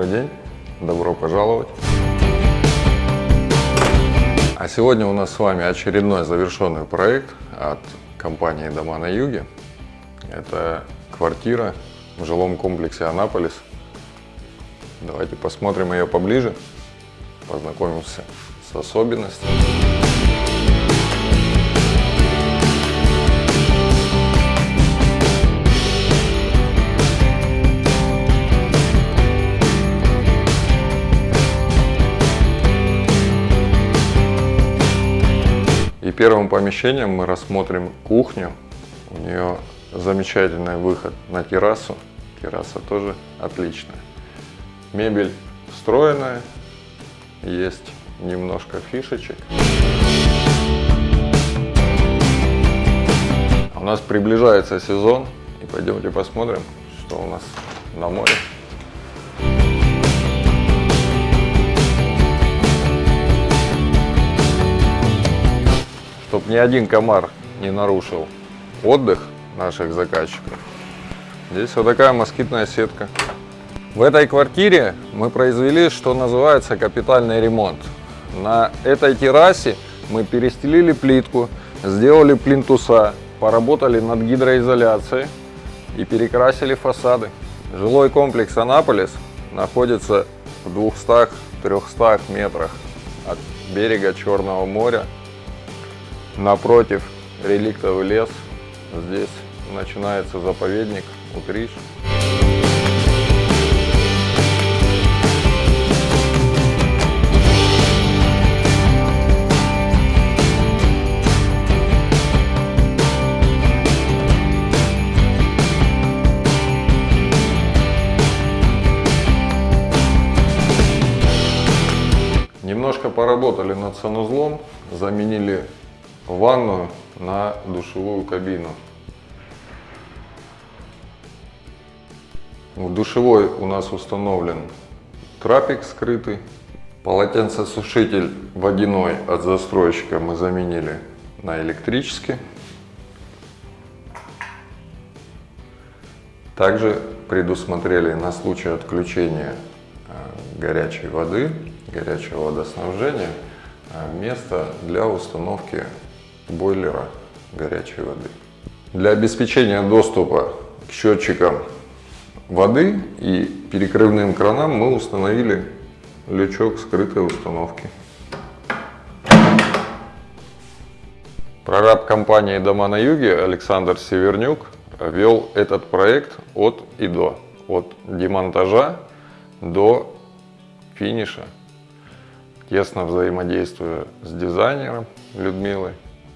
Добрый день, добро пожаловать. А сегодня у нас с вами очередной завершенный проект от компании «Дома на юге». Это квартира в жилом комплексе «Анаполис». Давайте посмотрим ее поближе, познакомимся с особенностями. Первым помещением мы рассмотрим кухню. У нее замечательный выход на террасу. Терраса тоже отличная. Мебель встроенная, есть немножко фишечек. У нас приближается сезон, и пойдемте посмотрим, что у нас на море. Ни один комар не нарушил отдых наших заказчиков, здесь вот такая москитная сетка. В этой квартире мы произвели, что называется, капитальный ремонт. На этой террасе мы перестелили плитку, сделали плинтуса, поработали над гидроизоляцией и перекрасили фасады. Жилой комплекс Анаполис находится в 200-300 метрах от берега Черного моря. Напротив реликтовый лес. Здесь начинается заповедник Утриш. Немножко поработали над санузлом, заменили ванную на душевую кабину. В душевой у нас установлен трапик скрытый, полотенцесушитель водяной от застройщика мы заменили на электрический. Также предусмотрели на случай отключения э, горячей воды горячего водоснабжения а место для установки бойлера горячей воды. Для обеспечения доступа к счетчикам воды и перекрывным кранам мы установили лючок скрытой установки. Прораб компании «Дома на юге» Александр Севернюк вел этот проект от и до, от демонтажа до финиша тесно взаимодействую с дизайнером Людмилой.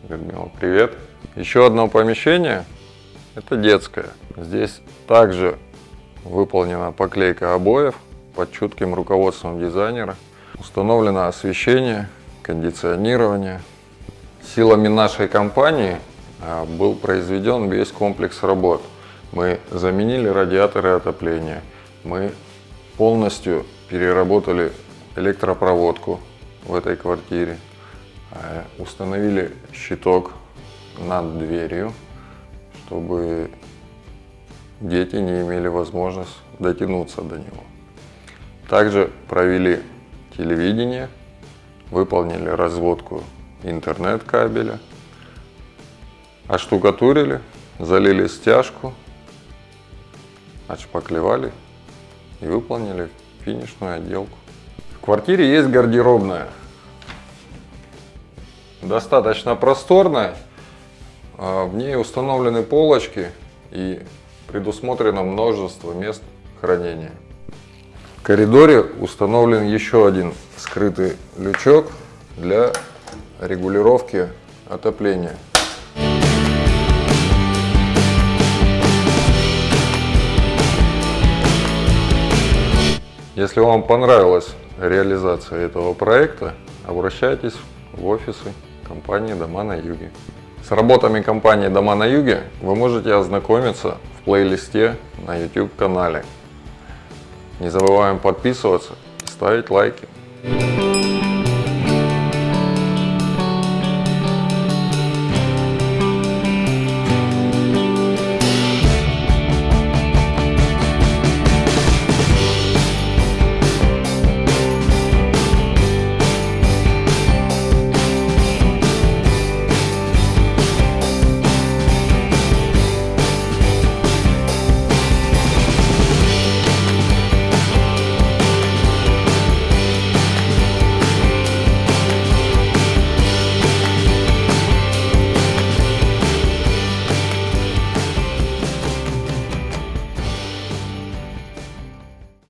Людмила, привет! Еще одно помещение, это детское. Здесь также выполнена поклейка обоев под чутким руководством дизайнера. Установлено освещение, кондиционирование. Силами нашей компании а, был произведен весь комплекс работ. Мы заменили радиаторы отопления, мы полностью переработали электропроводку в этой квартире, установили щиток над дверью, чтобы дети не имели возможность дотянуться до него. Также провели телевидение, выполнили разводку интернет-кабеля, оштукатурили, залили стяжку, отшпаклевали и выполнили финишную отделку. В квартире есть гардеробная. Достаточно просторная. В ней установлены полочки и предусмотрено множество мест хранения. В коридоре установлен еще один скрытый лючок для регулировки отопления. Если вам понравилось реализации этого проекта, обращайтесь в офисы компании «Дома на юге». С работами компании «Дома на юге» вы можете ознакомиться в плейлисте на YouTube канале. Не забываем подписываться и ставить лайки.